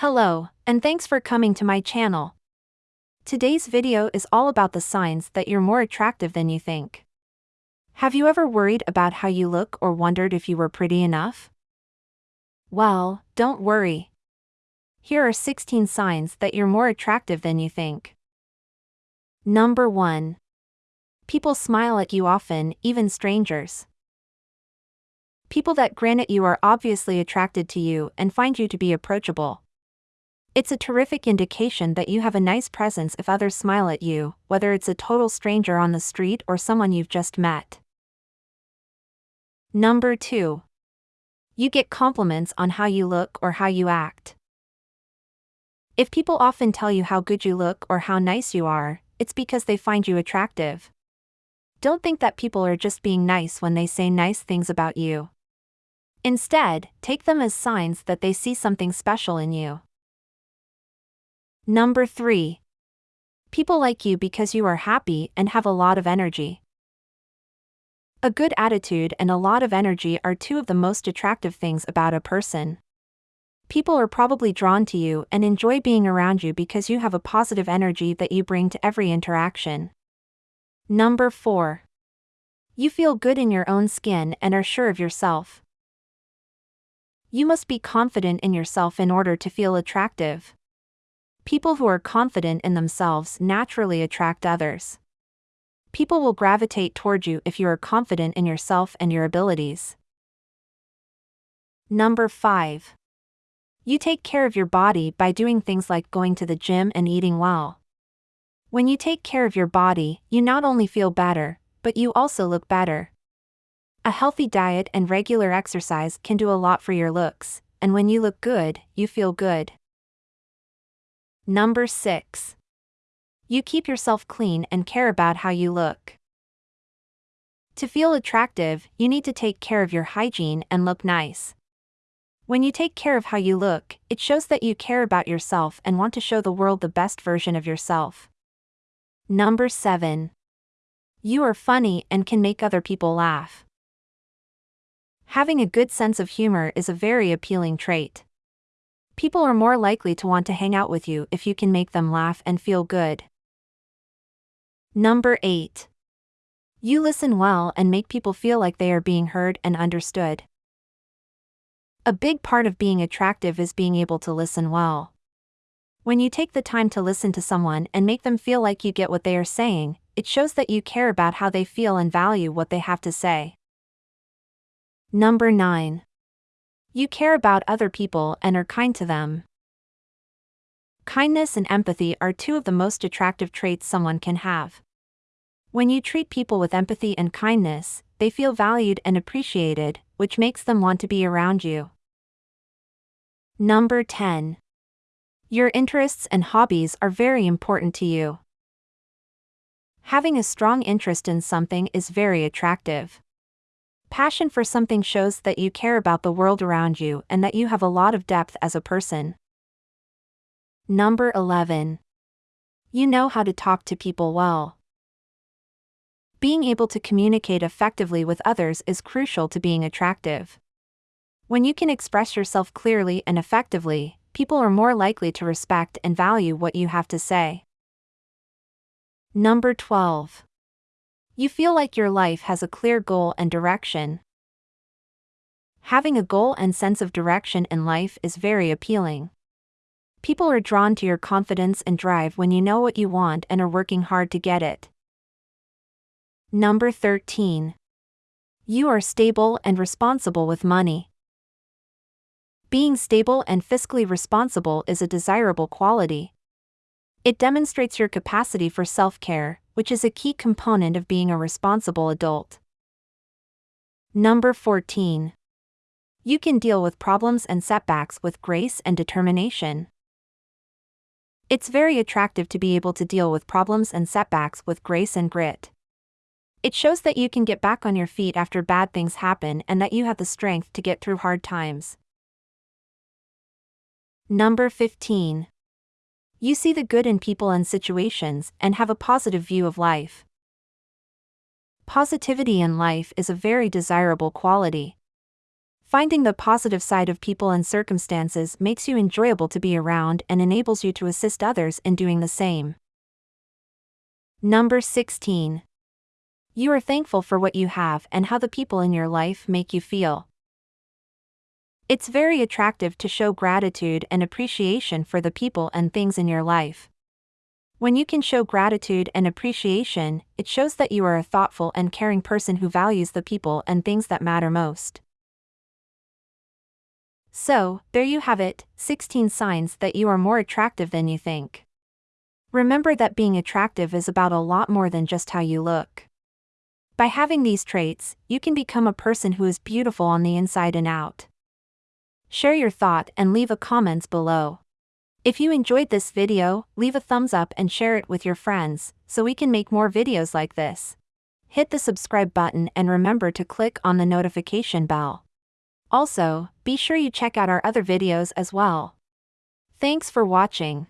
Hello, and thanks for coming to my channel. Today's video is all about the signs that you're more attractive than you think. Have you ever worried about how you look or wondered if you were pretty enough? Well, don't worry. Here are 16 signs that you're more attractive than you think. Number 1. People smile at you often, even strangers. People that grin at you are obviously attracted to you and find you to be approachable. It's a terrific indication that you have a nice presence if others smile at you, whether it's a total stranger on the street or someone you've just met. Number 2. You get compliments on how you look or how you act. If people often tell you how good you look or how nice you are, it's because they find you attractive. Don't think that people are just being nice when they say nice things about you. Instead, take them as signs that they see something special in you. Number 3. People like you because you are happy and have a lot of energy. A good attitude and a lot of energy are two of the most attractive things about a person. People are probably drawn to you and enjoy being around you because you have a positive energy that you bring to every interaction. Number 4. You feel good in your own skin and are sure of yourself. You must be confident in yourself in order to feel attractive. People who are confident in themselves naturally attract others. People will gravitate toward you if you are confident in yourself and your abilities. Number 5. You take care of your body by doing things like going to the gym and eating well. When you take care of your body, you not only feel better, but you also look better. A healthy diet and regular exercise can do a lot for your looks, and when you look good, you feel good. Number 6. You keep yourself clean and care about how you look. To feel attractive, you need to take care of your hygiene and look nice. When you take care of how you look, it shows that you care about yourself and want to show the world the best version of yourself. Number 7. You are funny and can make other people laugh. Having a good sense of humor is a very appealing trait. People are more likely to want to hang out with you if you can make them laugh and feel good. Number 8. You listen well and make people feel like they are being heard and understood. A big part of being attractive is being able to listen well. When you take the time to listen to someone and make them feel like you get what they are saying, it shows that you care about how they feel and value what they have to say. Number 9. You care about other people and are kind to them. Kindness and empathy are two of the most attractive traits someone can have. When you treat people with empathy and kindness, they feel valued and appreciated, which makes them want to be around you. Number 10. Your interests and hobbies are very important to you. Having a strong interest in something is very attractive. Passion for something shows that you care about the world around you and that you have a lot of depth as a person. Number 11. You know how to talk to people well. Being able to communicate effectively with others is crucial to being attractive. When you can express yourself clearly and effectively, people are more likely to respect and value what you have to say. Number 12. You feel like your life has a clear goal and direction. Having a goal and sense of direction in life is very appealing. People are drawn to your confidence and drive when you know what you want and are working hard to get it. Number 13. You are stable and responsible with money. Being stable and fiscally responsible is a desirable quality. It demonstrates your capacity for self care, which is a key component of being a responsible adult. Number 14. You can deal with problems and setbacks with grace and determination. It's very attractive to be able to deal with problems and setbacks with grace and grit. It shows that you can get back on your feet after bad things happen and that you have the strength to get through hard times. Number 15. You see the good in people and situations and have a positive view of life. Positivity in life is a very desirable quality. Finding the positive side of people and circumstances makes you enjoyable to be around and enables you to assist others in doing the same. Number 16. You are thankful for what you have and how the people in your life make you feel. It's very attractive to show gratitude and appreciation for the people and things in your life. When you can show gratitude and appreciation, it shows that you are a thoughtful and caring person who values the people and things that matter most. So, there you have it 16 signs that you are more attractive than you think. Remember that being attractive is about a lot more than just how you look. By having these traits, you can become a person who is beautiful on the inside and out. Share your thought and leave a comments below. If you enjoyed this video, leave a thumbs up and share it with your friends, so we can make more videos like this. Hit the subscribe button and remember to click on the notification bell. Also, be sure you check out our other videos as well. Thanks for watching.